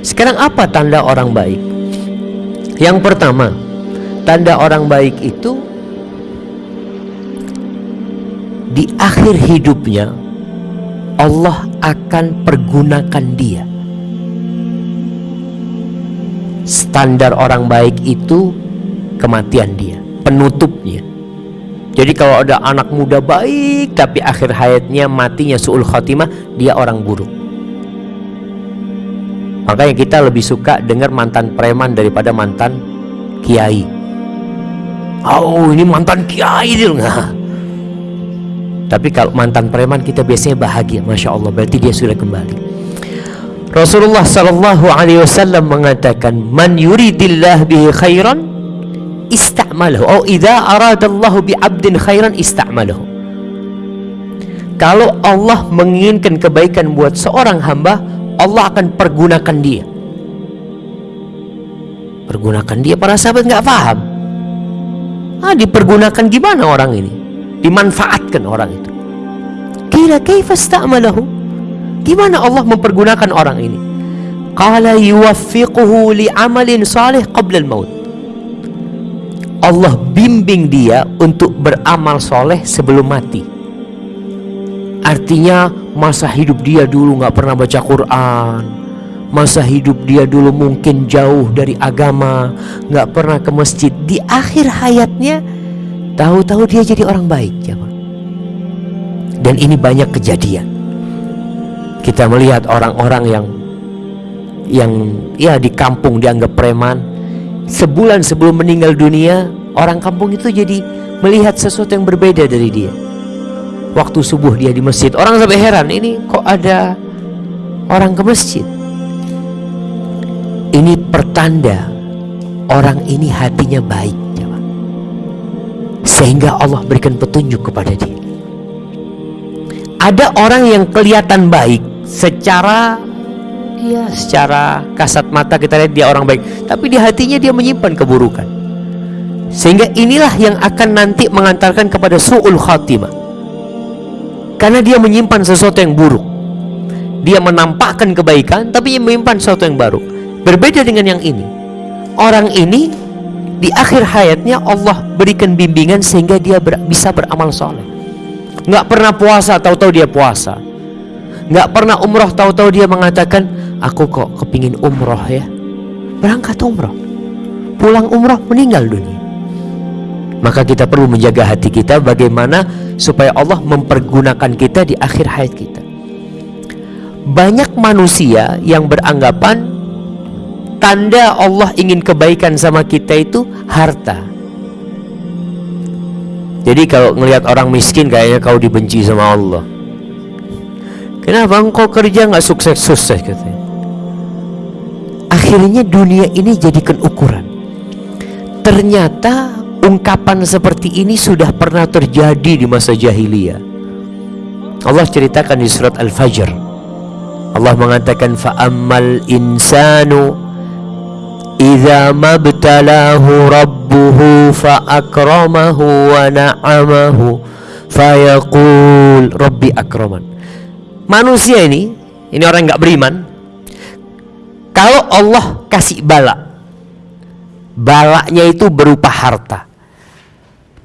Sekarang apa tanda orang baik? Yang pertama, tanda orang baik itu di akhir hidupnya Allah akan pergunakan dia. Standar orang baik itu kematian dia, penutupnya. Jadi kalau ada anak muda baik tapi akhir hayatnya matinya suul khotimah, dia orang buruk. Makanya kita lebih suka dengar mantan preman daripada mantan kiai. Oh, ini mantan kiai dia nggak. Tapi kalau mantan preman kita biasanya bahagia, masya Allah. Berarti dia sudah kembali. Rasulullah Sallallahu Alaihi Wasallam mengatakan, "Man yuridillah bihi khairan, istamalahu. Oh, idza aradallahu bi abdin khairan istamalahu." Kalau Allah menginginkan kebaikan buat seorang hamba, Allah akan pergunakan dia. Pergunakan dia para sahabat nggak paham. Ah, dipergunakan gimana orang ini? Dimanfaatkan orang itu. Kira? Gimana Allah mempergunakan orang ini? Qala yuwaffiquhu li'amalin salih qabla al-maut. Allah bimbing dia untuk beramal soleh sebelum mati. Artinya masa hidup dia dulu nggak pernah baca Quran, masa hidup dia dulu mungkin jauh dari agama, nggak pernah ke masjid. Di akhir hayatnya, tahu-tahu dia jadi orang baik, ya Dan ini banyak kejadian. Kita melihat orang-orang yang yang ya di kampung dianggap preman, sebulan sebelum meninggal dunia, orang kampung itu jadi melihat sesuatu yang berbeda dari dia waktu subuh dia di masjid. Orang sampai heran ini kok ada orang ke masjid? Ini pertanda orang ini hatinya baik sehingga Allah berikan petunjuk kepada dia. Ada orang yang kelihatan baik secara ya secara kasat mata kita lihat dia orang baik. Tapi di hatinya dia menyimpan keburukan. Sehingga inilah yang akan nanti mengantarkan kepada su'ul khatimah karena dia menyimpan sesuatu yang buruk. Dia menampakkan kebaikan tapi dia menyimpan sesuatu yang baru. Berbeda dengan yang ini. Orang ini di akhir hayatnya Allah berikan bimbingan sehingga dia ber, bisa beramal soleh. Nggak pernah puasa, tahu-tahu dia puasa. Nggak pernah umroh, tahu-tahu dia mengatakan, aku kok kepingin umroh ya. Berangkat umroh. Pulang umroh meninggal dunia. Maka kita perlu menjaga hati kita bagaimana supaya Allah mempergunakan kita di akhir hayat kita. Banyak manusia yang beranggapan tanda Allah ingin kebaikan sama kita itu harta. Jadi kalau ngelihat orang miskin kayaknya kau dibenci sama Allah. Kenapa engkau kerja nggak sukses-sukses katanya? Akhirnya dunia ini jadikan ukuran. Ternyata ungkapan seperti ini sudah pernah terjadi di masa jahiliyah. Allah ceritakan di surat Al-Fajr. Allah mengatakan fa'ammal insanu idza mabtalahu rabbuhu fa'akramahu wa na'amahu fayaqul rabbi akraman. Manusia ini, ini orang nggak beriman. Kalau Allah kasih bala, balaknya itu berupa harta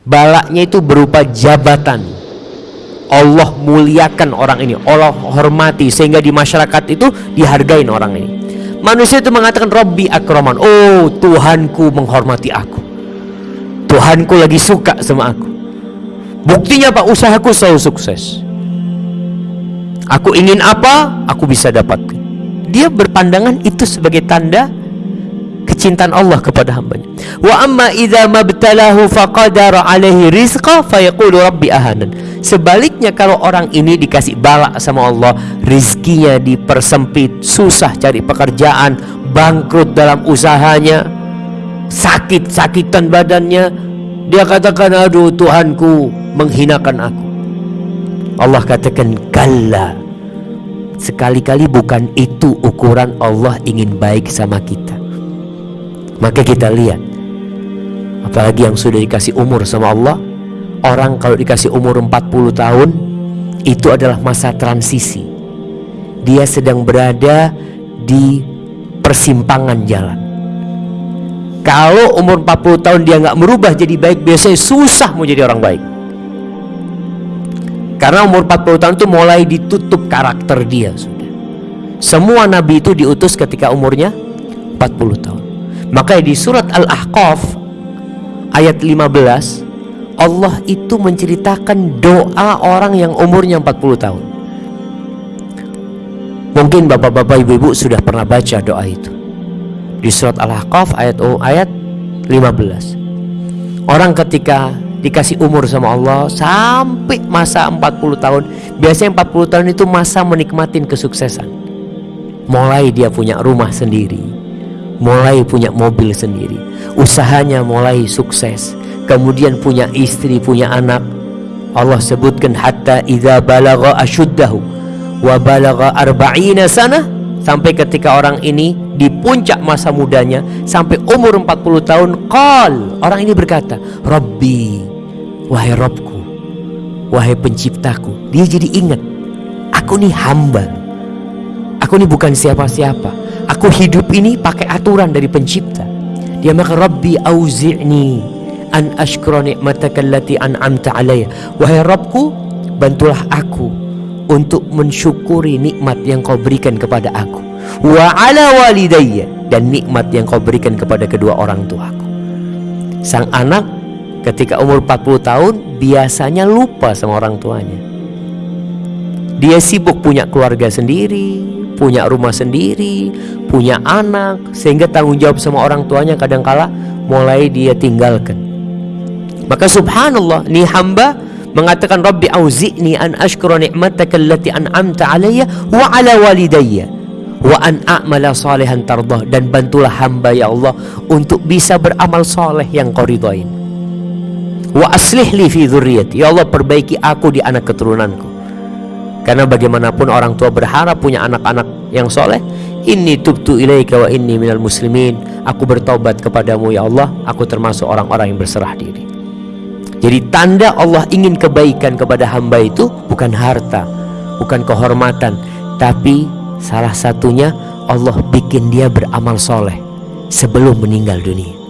balaknya itu berupa jabatan. Allah muliakan orang ini Allah hormati sehingga di masyarakat itu dihargain orang ini. Manusia itu mengatakan Robbi akroman oh Tuhanku menghormati aku. Tuhanku lagi suka sama aku. Buktinya Pak usahaku selalu sukses. Aku ingin apa? Aku bisa dapatkan. Dia berpandangan itu sebagai tanda kecintaan Allah kepada hambanya. Wa amma idza mabtalahu faqadara alaihi rizqa fayaqulu rabbi ahanan. Sebaliknya kalau orang ini dikasih balak sama Allah, rizkinya dipersempit, susah cari pekerjaan, bangkrut dalam usahanya, sakit-sakitan badannya, dia katakan aduh Tuhanku menghinakan aku. Allah katakan kalla Sekali-kali bukan itu ukuran Allah ingin baik sama kita maka kita lihat apalagi yang sudah dikasih umur sama Allah orang kalau dikasih umur 40 tahun itu adalah masa transisi dia sedang berada di persimpangan jalan. Kalau umur 40 tahun dia nggak merubah jadi baik, biasanya susah mau jadi orang baik. Karena umur 40 tahun itu mulai ditutup karakter dia sudah. Semua nabi itu diutus ketika umurnya 40 tahun. Maka di surat Al-Ahqaf ayat 15 Allah itu menceritakan doa orang yang umurnya 40 tahun. Mungkin bapak-bapak ibu-ibu sudah pernah baca doa itu di surat Al-Ahqaf ayat oh, ayat 15. Orang ketika dikasih umur sama Allah sampai masa 40 tahun, biasanya 40 tahun itu masa menikmatin kesuksesan. Mulai dia punya rumah sendiri, mulai punya mobil sendiri, usahanya mulai sukses, kemudian punya istri, punya anak. Allah sebutkan hatta idza balagha ashuddahu wa balagha arba'ina sana sampai ketika orang ini di puncak masa mudanya sampai umur 40 tahun qal orang ini berkata Rabbi wahai Robku wahai penciptaku. Dia jadi ingat aku nih hamba. Aku nih bukan siapa-siapa aku hidup ini pakai aturan dari pencipta. Dia maka Rabbi auzi'ni an ashkura ni'mataka allati an'amta alayya. Wahai Robku bantulah aku untuk mensyukuri nikmat yang kau berikan kepada aku. Wa ala walidayya dan nikmat yang kau berikan kepada kedua orang tuaku. Sang anak ketika umur 40 tahun biasanya lupa sama orang tuanya. Dia sibuk punya keluarga sendiri punya rumah sendiri punya anak sehingga tanggung jawab sama orang tuanya kadangkala mulai dia tinggalkan. Maka subhanallah ni hamba mengatakan Rabbi auzi'ni an ashkura ni'mataka allati an'amta alayya wa ala walidayya wa an a'mala salihan tardah. Dan bantulah hamba ya Allah untuk bisa beramal soleh yang kau ridhain wa aslih li fi dzurriyyati ya Allah perbaiki aku di anak keturunanku karena bagaimanapun orang tua berharap punya anak-anak yang soleh Inni tubtu ilaika wa inni minal muslimin. Aku bertobat kepadamu ya Allah. Aku termasuk orang-orang yang berserah diri. Jadi tanda Allah ingin kebaikan kepada hamba itu bukan harta, bukan kehormatan, tapi salah satunya Allah bikin dia beramal soleh sebelum meninggal dunia.